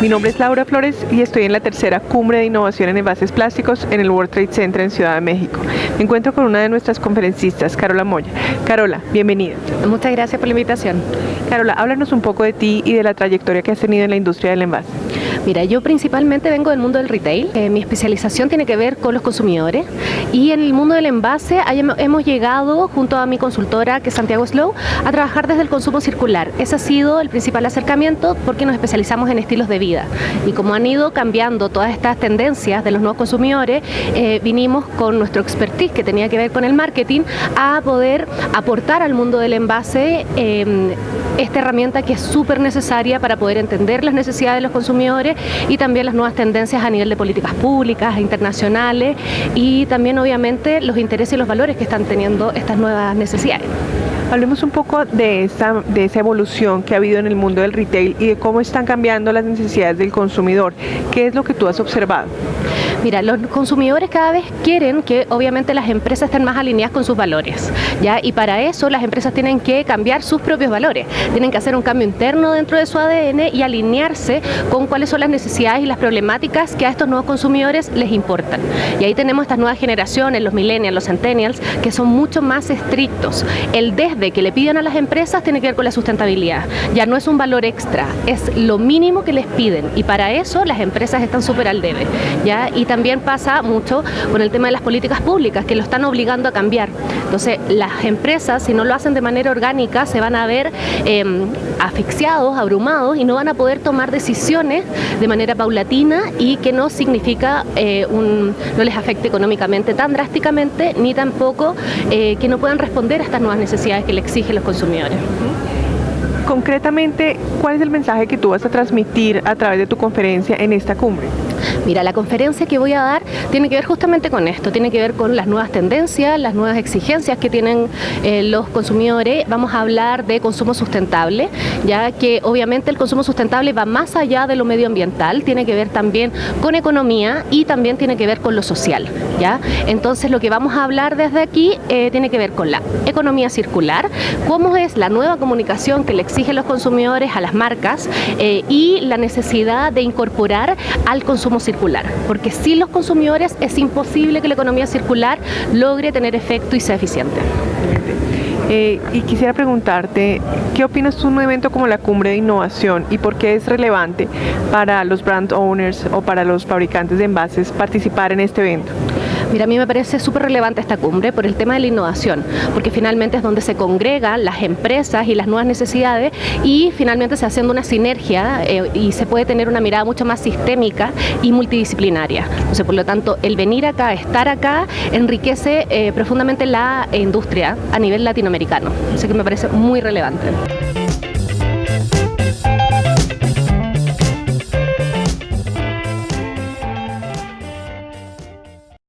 Mi nombre es Laura Flores y estoy en la tercera cumbre de innovación en envases plásticos en el World Trade Center en Ciudad de México. Me encuentro con una de nuestras conferencistas, Carola Moya. Carola, bienvenida. Muchas gracias por la invitación. Carola, háblanos un poco de ti y de la trayectoria que has tenido en la industria del envase. Mira, yo principalmente vengo del mundo del retail. Eh, mi especialización tiene que ver con los consumidores y en el mundo del envase hemos llegado junto a mi consultora, que es Santiago Slow, a trabajar desde el consumo circular. Ese ha sido el principal acercamiento porque nos especializamos en estilos de vida. Y como han ido cambiando todas estas tendencias de los nuevos consumidores, eh, vinimos con nuestro expertise que tenía que ver con el marketing a poder aportar al mundo del envase em, esta herramienta que es súper necesaria para poder entender las necesidades de los consumidores y también las nuevas tendencias a nivel de políticas públicas, internacionales y también obviamente los intereses y los valores que están teniendo estas nuevas necesidades. Hablemos un poco de, esta, de esa evolución que ha habido en el mundo del retail y de cómo están cambiando las necesidades del consumidor. ¿Qué es lo que tú has observado? Mira, los consumidores cada vez quieren que obviamente las empresas estén más alineadas con sus valores, ¿ya? Y para eso las empresas tienen que cambiar sus propios valores, tienen que hacer un cambio interno dentro de su ADN y alinearse con cuáles son las necesidades y las problemáticas que a estos nuevos consumidores les importan. Y ahí tenemos estas nuevas generaciones, los millennials, los centennials, que son mucho más estrictos. El desde que le piden a las empresas tiene que ver con la sustentabilidad. Ya no es un valor extra, es lo mínimo que les piden y para eso las empresas están súper al debe, ¿ya? Y también pasa mucho con el tema de las políticas públicas, que lo están obligando a cambiar. Entonces, las empresas, si no lo hacen de manera orgánica, se van a ver em, asfixiados, abrumados y no van a poder tomar decisiones de manera paulatina y que no significa eh, un, no les afecte económicamente tan drásticamente, ni tampoco eh, que no puedan responder a estas nuevas necesidades que le exigen los consumidores. Concretamente, ¿cuál es el mensaje que tú vas a transmitir a través de tu conferencia en esta cumbre? Mira, la conferencia que voy a dar tiene que ver justamente con esto, tiene que ver con las nuevas tendencias, las nuevas exigencias que tienen eh, los consumidores. Vamos a hablar de consumo sustentable, ya que obviamente el consumo sustentable va más allá de lo medioambiental, tiene que ver también con economía y también tiene que ver con lo social. ¿ya? Entonces lo que vamos a hablar desde aquí eh, tiene que ver con la economía circular, cómo es la nueva comunicación que le exigen los consumidores a las marcas eh, y la necesidad de incorporar al circular, porque sin los consumidores es imposible que la economía circular logre tener efecto y sea eficiente. Eh, y quisiera preguntarte, ¿qué opinas de un evento como la Cumbre de Innovación y por qué es relevante para los brand owners o para los fabricantes de envases participar en este evento? Mira, a mí me parece súper relevante esta cumbre por el tema de la innovación, porque finalmente es donde se congregan las empresas y las nuevas necesidades y finalmente se haciendo una sinergia eh, y se puede tener una mirada mucho más sistémica y multidisciplinaria. Entonces, por lo tanto, el venir acá, estar acá, enriquece eh, profundamente la industria a nivel latinoamericano. Así que me parece muy relevante.